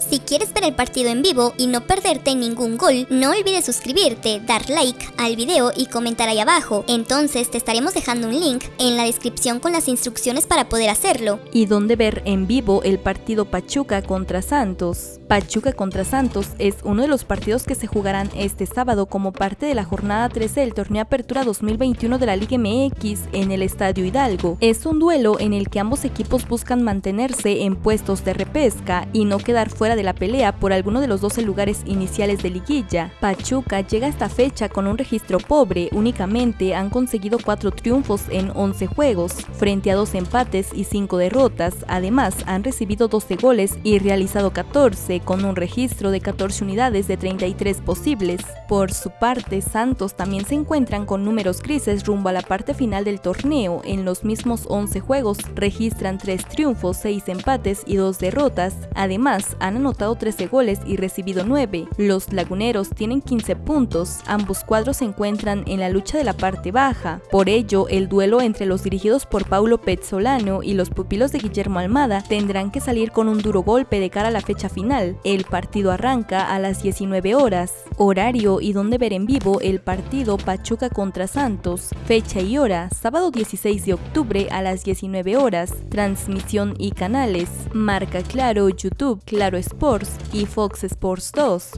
Si quieres ver el partido en vivo y no perderte ningún gol, no olvides suscribirte, dar like al video y comentar ahí abajo. Entonces te estaremos dejando un link en la descripción con las instrucciones para poder hacerlo. Y dónde ver en vivo el partido Pachuca contra Santos. Pachuca contra Santos es uno de los partidos que se jugarán este sábado como parte de la jornada 13 del torneo Apertura 2021 de la Liga MX en el Estadio Hidalgo. Es un duelo en el que ambos equipos buscan mantenerse en puestos de repesca y no quedar fuera de la pelea por alguno de los 12 lugares iniciales de liguilla. Pachuca llega a esta fecha con un registro pobre, únicamente han conseguido 4 triunfos en 11 juegos, frente a 2 empates y 5 derrotas, además han recibido 12 goles y realizado 14, con un registro de 14 unidades de 33 posibles. Por su parte, Santos también se encuentran con números grises rumbo a la parte final del torneo, en los mismos 11 juegos registran 3 triunfos, 6 empates y 2 derrotas, además han anotado 13 goles y recibido 9. Los laguneros tienen 15 puntos, ambos cuadros se encuentran en la lucha de la parte baja. Por ello, el duelo entre los dirigidos por Paulo Pezzolano y los pupilos de Guillermo Almada tendrán que salir con un duro golpe de cara a la fecha final. El partido arranca a las 19 horas. Horario y donde ver en vivo el partido Pachuca contra Santos. Fecha y hora, sábado 16 de octubre a las 19 horas. Transmisión y canales. Marca Claro, YouTube, Sports y Fox Sports 2.